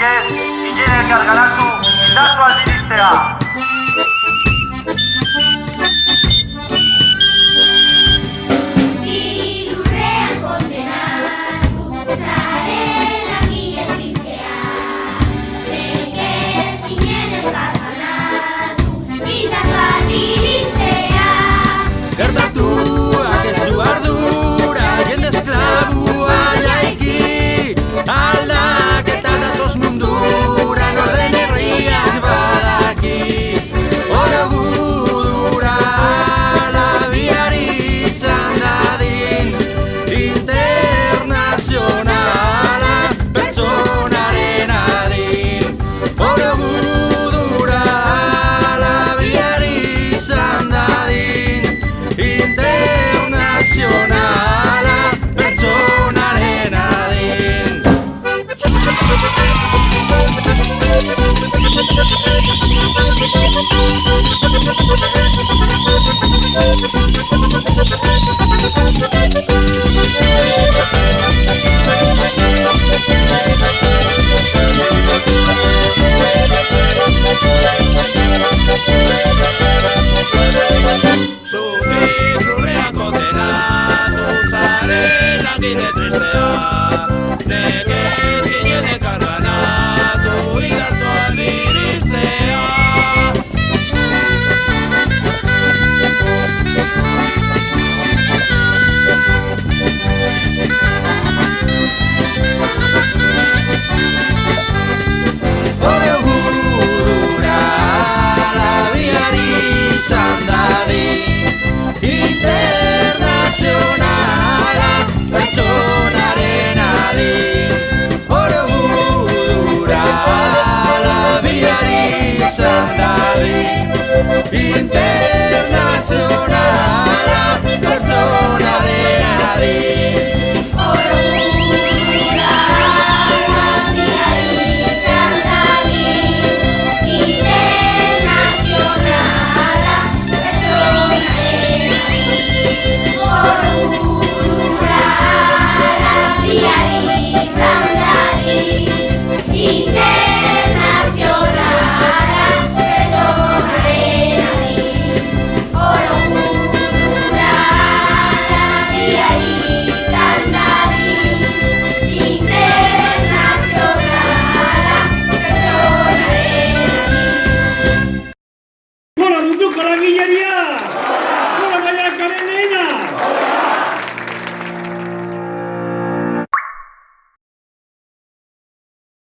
Enriquez, Guillén Elkargaratu, Itatu albiristea. Sufrir, no condenado, usaré la guinea tristeza. Yuko la guillería! ¡Hola, María Karenina!